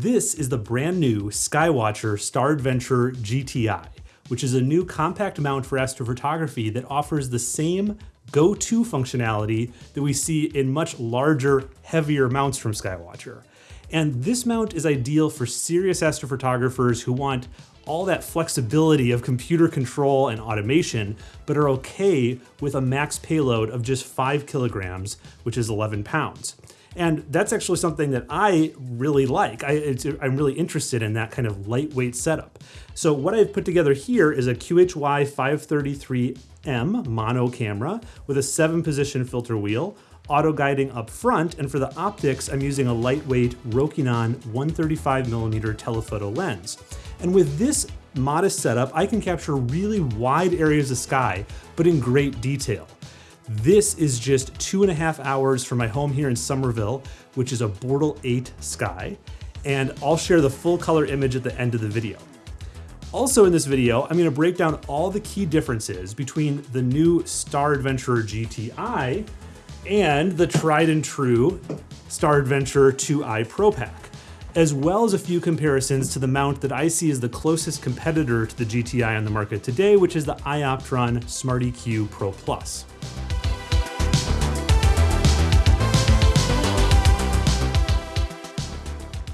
This is the brand new Skywatcher Star Adventurer GTI, which is a new compact mount for astrophotography that offers the same go-to functionality that we see in much larger, heavier mounts from Skywatcher. And this mount is ideal for serious astrophotographers who want all that flexibility of computer control and automation, but are okay with a max payload of just five kilograms, which is 11 pounds. And that's actually something that I really like. I, am really interested in that kind of lightweight setup. So what I've put together here is a QHY 533M mono camera with a seven position filter wheel, auto guiding up front, and for the optics, I'm using a lightweight Rokinon 135 millimeter telephoto lens. And with this modest setup, I can capture really wide areas of sky, but in great detail. This is just two and a half hours from my home here in Somerville, which is a Bortle 8 sky, and I'll share the full color image at the end of the video. Also in this video, I'm gonna break down all the key differences between the new Star Adventurer GTI and the tried and true Star Adventurer 2i Pro Pack, as well as a few comparisons to the mount that I see as the closest competitor to the GTI on the market today, which is the Ioptron SmartEQ Pro Plus.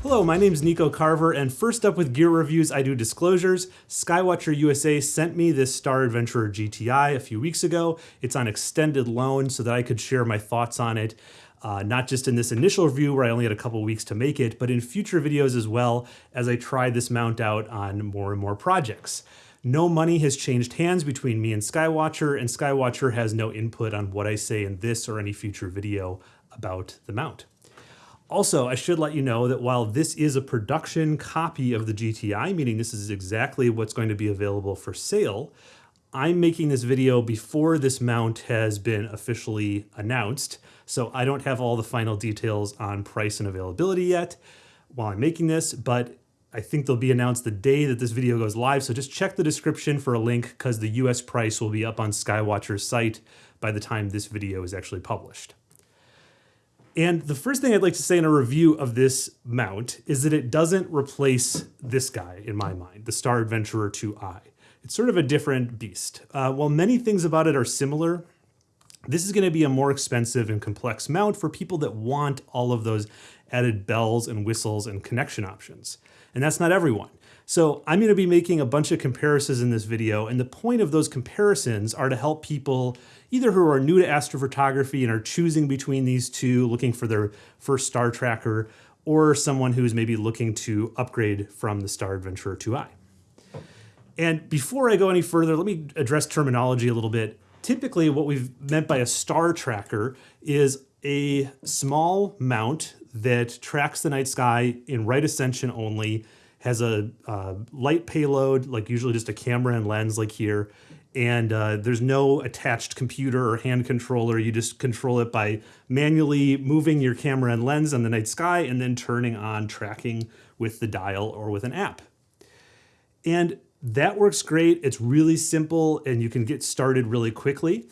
Hello, my name is Nico Carver, and first up with gear reviews, I do disclosures. Skywatcher USA sent me this Star Adventurer GTI a few weeks ago. It's on extended loan so that I could share my thoughts on it. Uh, not just in this initial review where I only had a couple weeks to make it, but in future videos as well as I try this mount out on more and more projects. No money has changed hands between me and Skywatcher, and Skywatcher has no input on what I say in this or any future video about the mount. Also, I should let you know that while this is a production copy of the GTI, meaning this is exactly what's going to be available for sale, I'm making this video before this mount has been officially announced, so I don't have all the final details on price and availability yet while I'm making this, but I think they'll be announced the day that this video goes live, so just check the description for a link because the US price will be up on Skywatcher's site by the time this video is actually published. And the first thing I'd like to say in a review of this mount is that it doesn't replace this guy in my mind, the Star Adventurer 2i. It's sort of a different beast. Uh, while many things about it are similar, this is gonna be a more expensive and complex mount for people that want all of those added bells and whistles and connection options. And that's not everyone. So I'm gonna be making a bunch of comparisons in this video, and the point of those comparisons are to help people either who are new to astrophotography and are choosing between these two, looking for their first star tracker, or someone who's maybe looking to upgrade from the Star Adventurer 2i. And before I go any further, let me address terminology a little bit. Typically, what we've meant by a star tracker is a small mount that tracks the night sky in right ascension only, has a uh, light payload, like usually just a camera and lens like here, and uh, there's no attached computer or hand controller. You just control it by manually moving your camera and lens on the night sky and then turning on tracking with the dial or with an app. And that works great. It's really simple and you can get started really quickly.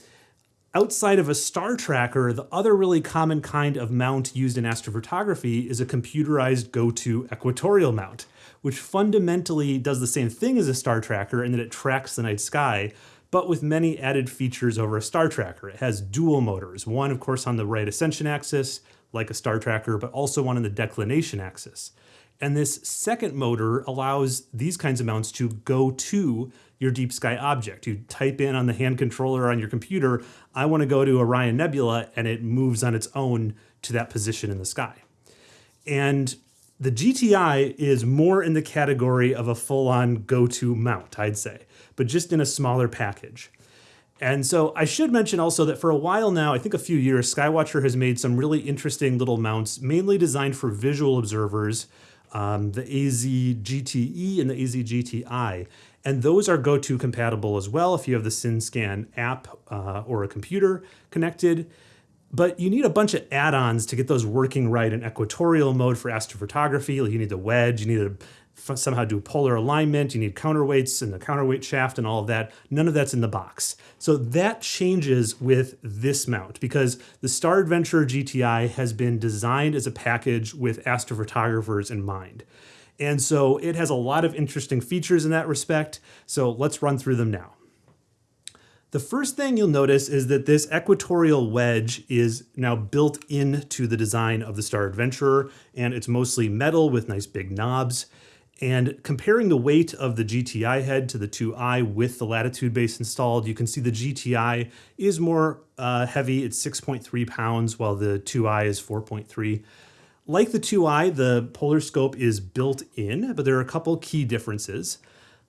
Outside of a star tracker, the other really common kind of mount used in astrophotography is a computerized go-to equatorial mount, which fundamentally does the same thing as a star tracker in that it tracks the night sky, but with many added features over a star tracker. It has dual motors, one of course on the right ascension axis, like a star tracker, but also one on the declination axis. And this second motor allows these kinds of mounts to go to your deep sky object. You type in on the hand controller on your computer, I want to go to Orion Nebula, and it moves on its own to that position in the sky. And the GTI is more in the category of a full-on go-to mount, I'd say, but just in a smaller package. And so I should mention also that for a while now, I think a few years, Skywatcher has made some really interesting little mounts, mainly designed for visual observers, um, the AZ GTE and the AZ GTI. And those are GoTo compatible as well if you have the SynScan app uh, or a computer connected. But you need a bunch of add-ons to get those working right in equatorial mode for astrophotography. Like you need the wedge, you need to somehow do polar alignment. You need counterweights and the counterweight shaft and all of that. None of that's in the box. So that changes with this mount because the Star Adventurer GTI has been designed as a package with astrophotographers in mind. And so it has a lot of interesting features in that respect. So let's run through them now. The first thing you'll notice is that this equatorial wedge is now built into the design of the Star Adventurer, and it's mostly metal with nice big knobs. And comparing the weight of the GTI head to the 2i with the latitude base installed, you can see the GTI is more uh, heavy. It's 6.3 pounds, while the 2i is 4.3. Like the 2i, the polar scope is built in, but there are a couple key differences.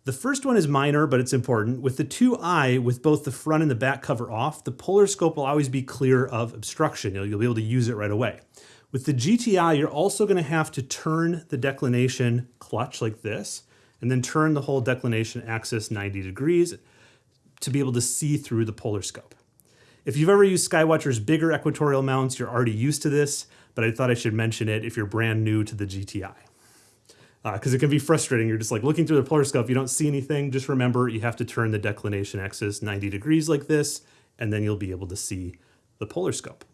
The first one is minor, but it's important. With the 2i, with both the front and the back cover off, the polar scope will always be clear of obstruction. You'll, you'll be able to use it right away. With the GTI, you're also going to have to turn the declination clutch like this, and then turn the whole declination axis 90 degrees to be able to see through the polar scope. If you've ever used Skywatcher's bigger equatorial mounts, you're already used to this, but I thought I should mention it if you're brand new to the GTI. Because uh, it can be frustrating. You're just like looking through the polar scope, you don't see anything. Just remember you have to turn the declination axis 90 degrees like this, and then you'll be able to see the polar scope.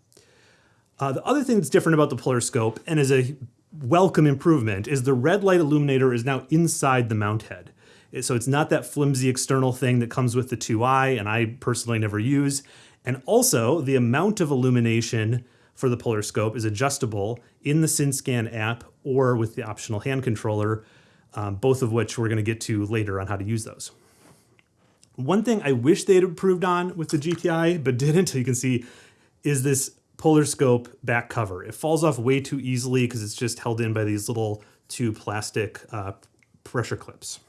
Uh, the other thing that's different about the polar scope, and is a welcome improvement, is the red light illuminator is now inside the mount head. So it's not that flimsy external thing that comes with the 2i, and I personally never use. And also, the amount of illumination for the polar scope is adjustable in the SynScan app or with the optional hand controller, um, both of which we're going to get to later on how to use those. One thing I wish they'd improved on with the GTI, but didn't, you can see, is this polar scope back cover. It falls off way too easily because it's just held in by these little two plastic uh, pressure clips.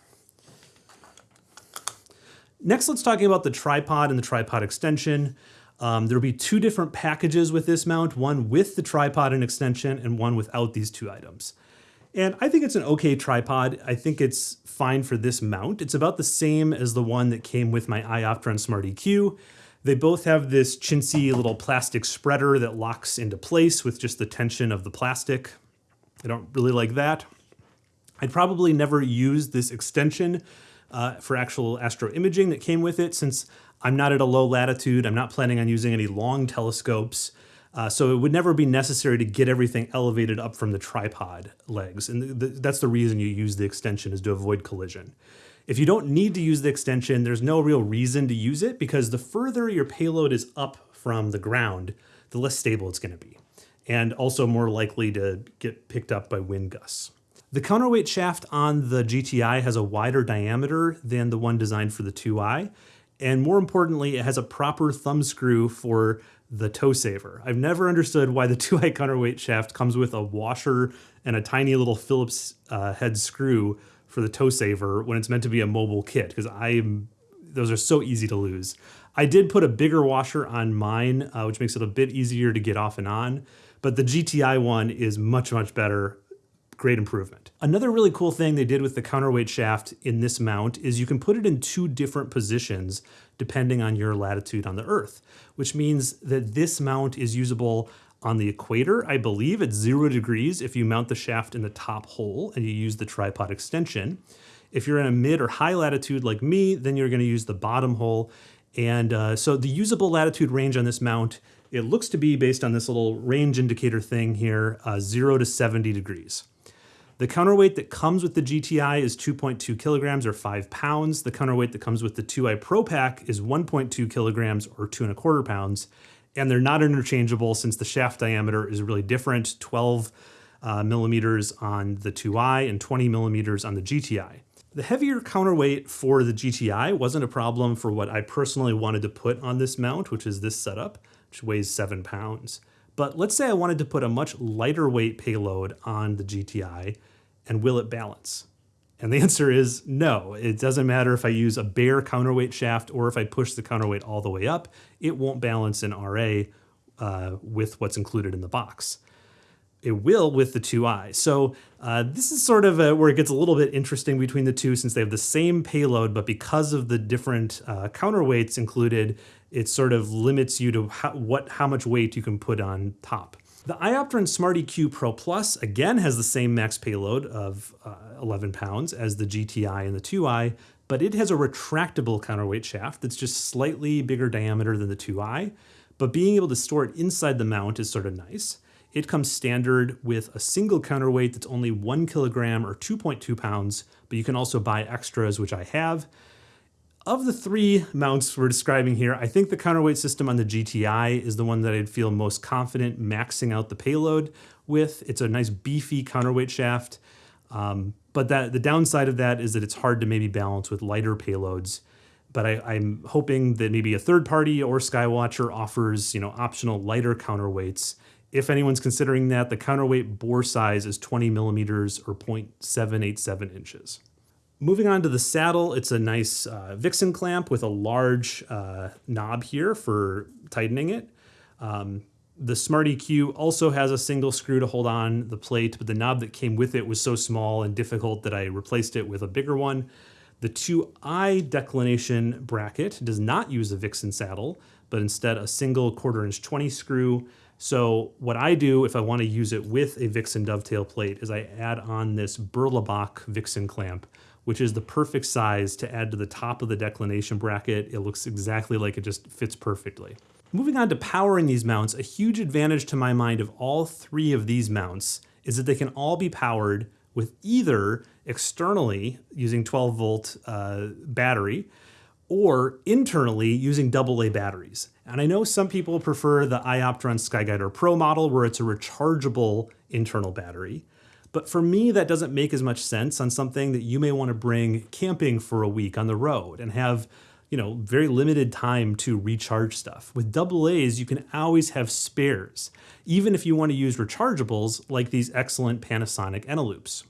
Next, let's talk about the tripod and the tripod extension. Um, there'll be two different packages with this mount, one with the tripod and extension and one without these two items. And I think it's an okay tripod. I think it's fine for this mount. It's about the same as the one that came with my iOptron Smart EQ. They both have this chintzy little plastic spreader that locks into place with just the tension of the plastic. I don't really like that. I'd probably never use this extension uh, for actual astro imaging that came with it since I'm not at a low latitude. I'm not planning on using any long telescopes. Uh, so it would never be necessary to get everything elevated up from the tripod legs. And th that's the reason you use the extension is to avoid collision. If you don't need to use the extension, there's no real reason to use it because the further your payload is up from the ground, the less stable it's going to be, and also more likely to get picked up by wind gusts. The counterweight shaft on the GTI has a wider diameter than the one designed for the 2i, and more importantly, it has a proper thumb screw for the toe saver. I've never understood why the 2i counterweight shaft comes with a washer and a tiny little Phillips uh, head screw for the toe saver when it's meant to be a mobile kit, because I'm those are so easy to lose. I did put a bigger washer on mine, uh, which makes it a bit easier to get off and on, but the GTI one is much, much better great improvement. Another really cool thing they did with the counterweight shaft in this mount is you can put it in two different positions depending on your latitude on the Earth, which means that this mount is usable on the equator, I believe it's zero degrees if you mount the shaft in the top hole and you use the tripod extension. If you're in a mid or high latitude like me, then you're gonna use the bottom hole. And uh, so the usable latitude range on this mount, it looks to be based on this little range indicator thing here, uh, zero to 70 degrees. The counterweight that comes with the GTI is 2.2 kilograms or five pounds. The counterweight that comes with the 2i Pro Pack is 1.2 kilograms or two and a quarter pounds. And they're not interchangeable since the shaft diameter is really different, 12 uh, millimeters on the 2i and 20 millimeters on the GTI. The heavier counterweight for the GTI wasn't a problem for what I personally wanted to put on this mount, which is this setup, which weighs seven pounds. But let's say I wanted to put a much lighter weight payload on the GTI and will it balance? And the answer is no. It doesn't matter if I use a bare counterweight shaft or if I push the counterweight all the way up, it won't balance in RA uh, with what's included in the box. It will with the 2i. So uh, this is sort of a, where it gets a little bit interesting between the two since they have the same payload, but because of the different uh, counterweights included, it sort of limits you to how, what how much weight you can put on top. The Ioptron Smart EQ Pro Plus again has the same max payload of uh, 11 pounds as the GTI and the 2i, but it has a retractable counterweight shaft that's just slightly bigger diameter than the 2i, but being able to store it inside the mount is sort of nice. It comes standard with a single counterweight that's only one kilogram or 2.2 pounds, but you can also buy extras, which I have. Of the three mounts we're describing here, I think the counterweight system on the GTI is the one that I'd feel most confident maxing out the payload with. It's a nice beefy counterweight shaft, um, but that the downside of that is that it's hard to maybe balance with lighter payloads. But I, am hoping that maybe a third party or Skywatcher offers you know optional lighter counterweights. If anyone's considering that, the counterweight bore size is 20 millimeters or 0.787 inches. Moving on to the saddle, it's a nice uh, Vixen clamp with a large uh, knob here for tightening it. Um, the Smart EQ also has a single screw to hold on the plate, but the knob that came with it was so small and difficult that I replaced it with a bigger one. The 2i declination bracket does not use a Vixen saddle, but instead a single quarter inch 20 screw. So what I do if I want to use it with a Vixen dovetail plate is I add on this Berlebach Vixen clamp, which is the perfect size to add to the top of the declination bracket. It looks exactly like it just fits perfectly. Moving on to powering these mounts, a huge advantage to my mind of all three of these mounts is that they can all be powered with either externally using 12 volt uh, battery or internally using AA batteries. And I know some people prefer the Ioptron Skyguider Pro model where it's a rechargeable internal battery. But for me, that doesn't make as much sense on something that you may want to bring camping for a week on the road and have, you know, very limited time to recharge stuff. With AA's, you can always have spares, even if you want to use rechargeables like these excellent Panasonic Eneloops.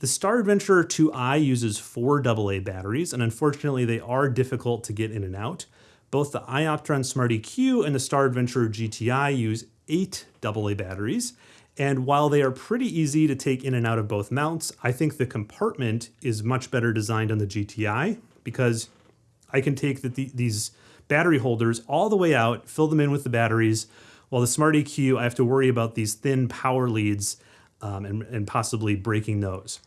The Star Adventurer 2i uses four AA batteries, and unfortunately they are difficult to get in and out. Both the Ioptron Smart EQ and the Star Adventurer GTI use eight AA batteries, and while they are pretty easy to take in and out of both mounts, I think the compartment is much better designed on the GTI because I can take the, the, these battery holders all the way out, fill them in with the batteries, while the Smart EQ, I have to worry about these thin power leads um, and, and possibly breaking those.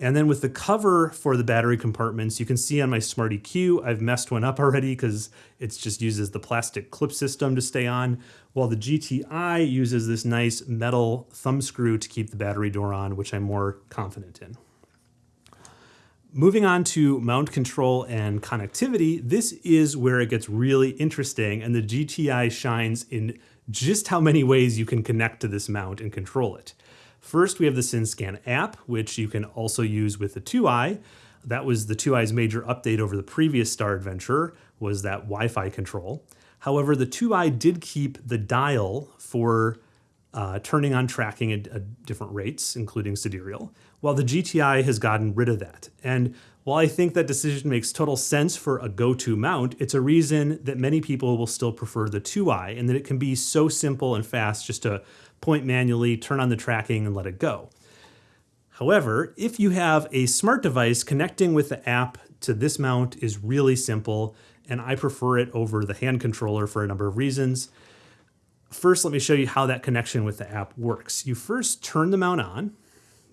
And then with the cover for the battery compartments, you can see on my Smart EQ, I've messed one up already because it just uses the plastic clip system to stay on, while the GTI uses this nice metal thumb screw to keep the battery door on, which I'm more confident in. Moving on to mount control and connectivity, this is where it gets really interesting and the GTI shines in just how many ways you can connect to this mount and control it. First, we have the SynScan app, which you can also use with the 2i. That was the 2i's major update over the previous Star Adventurer, was that Wi-Fi control. However, the 2i did keep the dial for uh, turning on tracking at, at, different rates, including sidereal, while the GTI has gotten rid of that. And while I think that decision makes total sense for a go-to mount, it's a reason that many people will still prefer the 2i and that it can be so simple and fast just to point manually, turn on the tracking, and let it go. However, if you have a smart device connecting with the app to this mount is really simple, and I prefer it over the hand controller for a number of reasons. First, let me show you how that connection with the app works. You first turn the mount on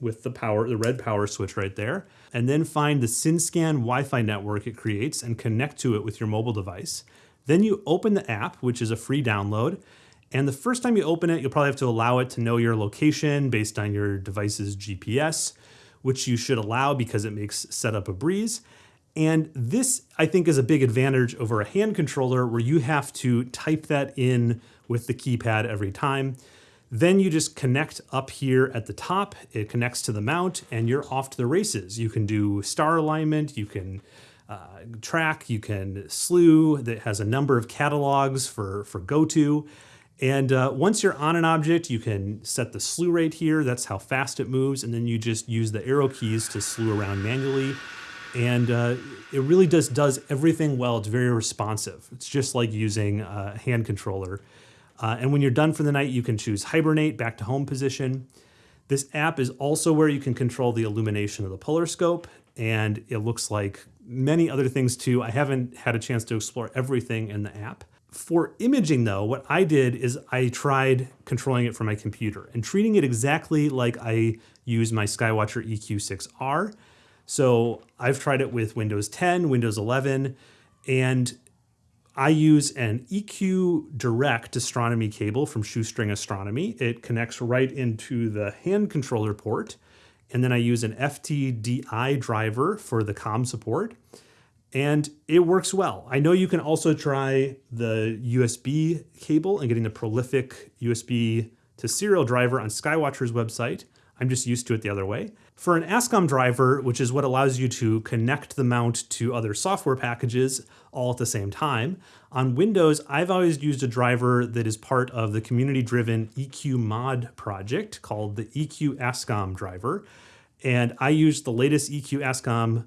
with the power, the red power switch right there, and then find the SynScan Wi-Fi network it creates and connect to it with your mobile device. Then you open the app, which is a free download, and the first time you open it, you'll probably have to allow it to know your location based on your device's GPS, which you should allow because it makes setup a breeze. And this, I think, is a big advantage over a hand controller where you have to type that in with the keypad every time. Then you just connect up here at the top, it connects to the mount, and you're off to the races. You can do star alignment, you can uh, track, you can slew that has a number of catalogs for, for go-to. And uh, once you're on an object, you can set the slew rate here. That's how fast it moves. And then you just use the arrow keys to slew around manually. And uh, it really just does everything well. It's very responsive. It's just like using a hand controller. Uh, and when you're done for the night, you can choose hibernate back to home position. This app is also where you can control the illumination of the polar scope. And it looks like many other things too. I haven't had a chance to explore everything in the app. For imaging though, what I did is I tried controlling it from my computer and treating it exactly like I use my Skywatcher EQ6R. So I've tried it with Windows 10, Windows 11, and I use an EQ Direct astronomy cable from Shoestring Astronomy. It connects right into the hand controller port. And then I use an FTDI driver for the COM support and it works well. I know you can also try the USB cable and getting the prolific USB to serial driver on Skywatcher's website. I'm just used to it the other way. For an ASCOM driver, which is what allows you to connect the mount to other software packages all at the same time, on Windows, I've always used a driver that is part of the community-driven EQ mod project called the EQ ASCOM driver. And I used the latest EQ ASCOM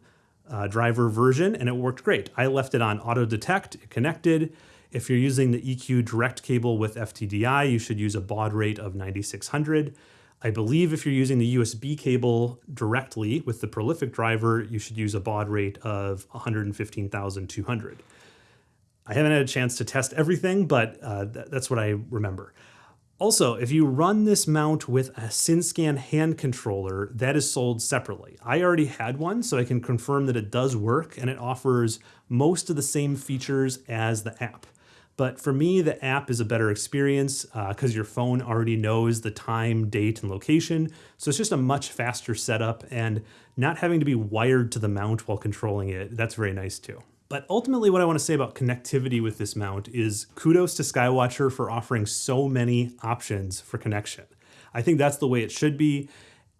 uh, driver version and it worked great. I left it on auto detect, it connected. If you're using the EQ direct cable with FTDI, you should use a baud rate of 9600. I believe if you're using the USB cable directly with the prolific driver, you should use a baud rate of 115,200. I haven't had a chance to test everything, but uh, th that's what I remember. Also, if you run this mount with a SynScan hand controller, that is sold separately. I already had one, so I can confirm that it does work and it offers most of the same features as the app. But for me, the app is a better experience because uh, your phone already knows the time, date, and location. So it's just a much faster setup and not having to be wired to the mount while controlling it. That's very nice too. But ultimately what I want to say about connectivity with this mount is kudos to Skywatcher for offering so many options for connection. I think that's the way it should be.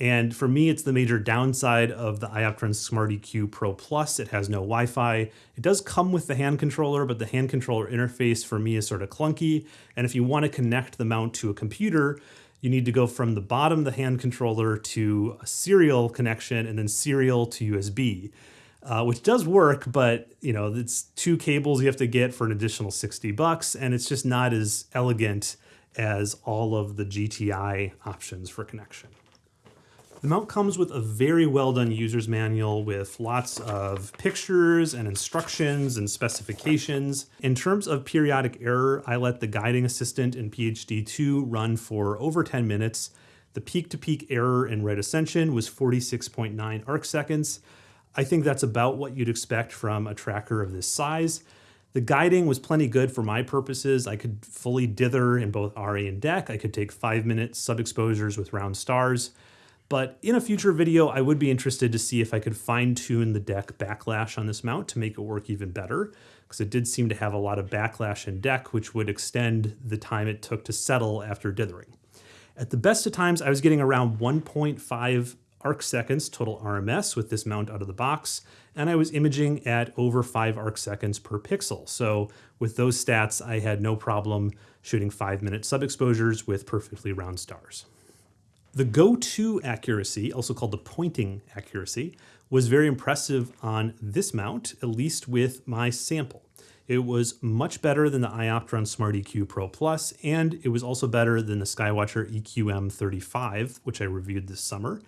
And for me, it's the major downside of the Ioptron Smart EQ Pro Plus. It has no Wi-Fi. It does come with the hand controller, but the hand controller interface for me is sort of clunky. And if you want to connect the mount to a computer, you need to go from the bottom of the hand controller to a serial connection and then serial to USB uh, which does work, but you know, it's two cables you have to get for an additional 60 bucks, and it's just not as elegant as all of the GTI options for connection. The mount comes with a very well done user's manual with lots of pictures and instructions and specifications. In terms of periodic error, I let the guiding assistant in PHD2 run for over 10 minutes. The peak-to-peak -peak error in right ascension was 46.9 arc seconds, I think that's about what you'd expect from a tracker of this size. The guiding was plenty good for my purposes. I could fully dither in both RA and DEC. I could take five minute sub exposures with round stars. But in a future video, I would be interested to see if I could fine tune the DEC backlash on this mount to make it work even better, because it did seem to have a lot of backlash in DEC, which would extend the time it took to settle after dithering. At the best of times, I was getting around 1.5 arc seconds total RMS with this mount out of the box, and I was imaging at over 5 arc seconds per pixel. So with those stats, I had no problem shooting 5-minute sub-exposures with perfectly round stars. The go-to accuracy, also called the pointing accuracy, was very impressive on this mount, at least with my sample. It was much better than the Ioptron Smart EQ Pro Plus, and it was also better than the Skywatcher EQM35, which I reviewed this summer.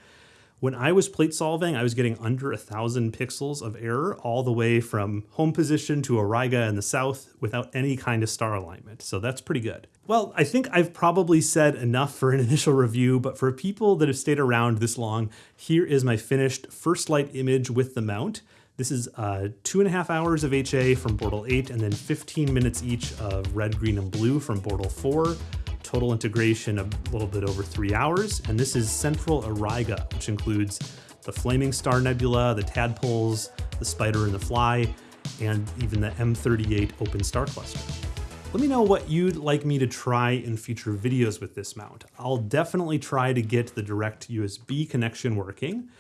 When I was plate solving, I was getting under a thousand pixels of error all the way from home position to Auriga in the south without any kind of star alignment. So that's pretty good. Well, I think I've probably said enough for an initial review, but for people that have stayed around this long, here is my finished first light image with the mount. This is uh, two and a half hours of HA from Bortle 8 and then 15 minutes each of red, green, and blue from Bortle 4 total integration of a little bit over three hours. And this is Central Auriga, which includes the Flaming Star Nebula, the Tadpoles, the Spider and the Fly, and even the M38 Open Star Cluster. Let me know what you'd like me to try in future videos with this mount. I'll definitely try to get the direct USB connection working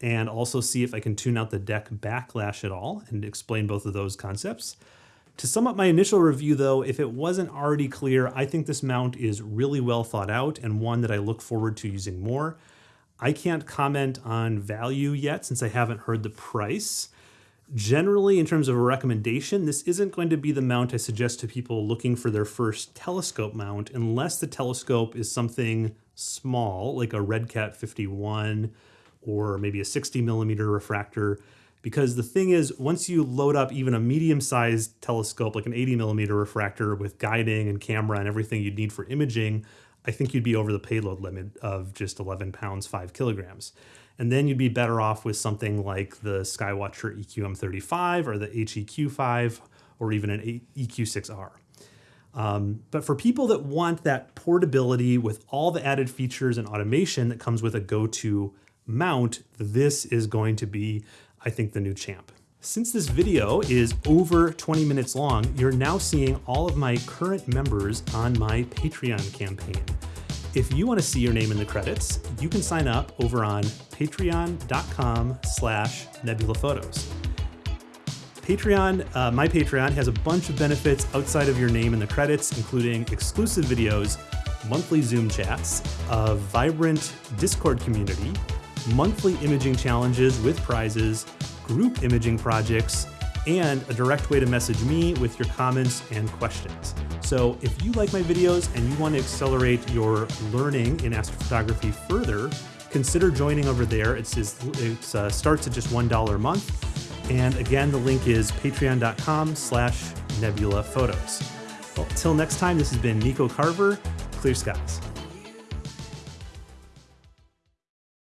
and also see if I can tune out the DEC backlash at all and explain both of those concepts. To sum up my initial review though, if it wasn't already clear, I think this mount is really well thought out and one that I look forward to using more. I can't comment on value yet since I haven't heard the price. Generally, in terms of a recommendation, this isn't going to be the mount I suggest to people looking for their first telescope mount unless the telescope is something small, like a Redcat 51 or maybe a 60 millimeter refractor Because the thing is, once you load up even a medium sized telescope, like an 80 millimeter refractor with guiding and camera and everything you'd need for imaging, I think you'd be over the payload limit of just 11 pounds, 5 kilograms. And then you'd be better off with something like the Skywatcher EQM35 or the HEQ5 or even an EQ6R. Um, but for people that want that portability with all the added features and automation that comes with a go-to mount, this is going to be, I think, the new champ. Since this video is over 20 minutes long, you're now seeing all of my current members on my Patreon campaign. If you want to see your name in the credits, you can sign up over on patreon.com slash nebulaphotos. Patreon, uh, my Patreon has a bunch of benefits outside of your name in the credits, including exclusive videos, monthly Zoom chats, a vibrant Discord community, monthly imaging challenges with prizes, group imaging projects, and a direct way to message me with your comments and questions. So if you like my videos and you want to accelerate your learning in astrophotography further, consider joining over there. It's, it uh, starts at just $1 a month and again, the link is patreon.com slash nebula photos. Well, till next time, this has been Nico Carver, Clear Skies.